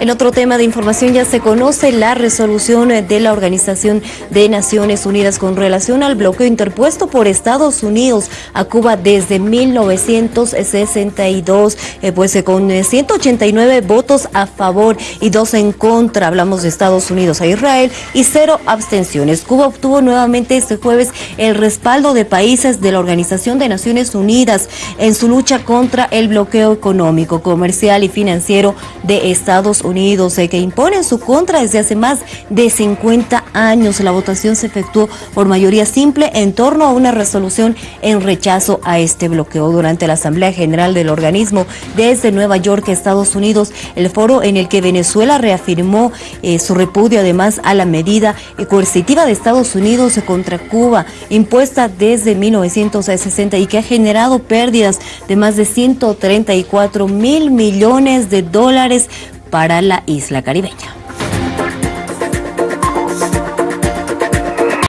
En otro tema de información ya se conoce la resolución de la Organización de Naciones Unidas con relación al bloqueo interpuesto por Estados Unidos a Cuba desde 1962, eh, pues eh, con 189 votos a favor y dos en contra, hablamos de Estados Unidos a Israel, y cero abstenciones. Cuba obtuvo nuevamente este jueves el respaldo de países de la Organización de Naciones Unidas en su lucha contra el bloqueo económico, comercial y financiero de Estados Unidos, eh, que impone en su contra desde hace más de 50 años. La votación se efectuó por mayoría simple en torno a una resolución en rechazo a este bloqueo. Durante la Asamblea General del organismo desde Nueva York, Estados Unidos, el foro en el que Venezuela reafirmó eh, su repudio además a la medida coercitiva de Estados Unidos contra Cuba, impuesta desde 1960 y que ha generado pérdidas de más de 134 mil millones de dólares para la isla caribeña.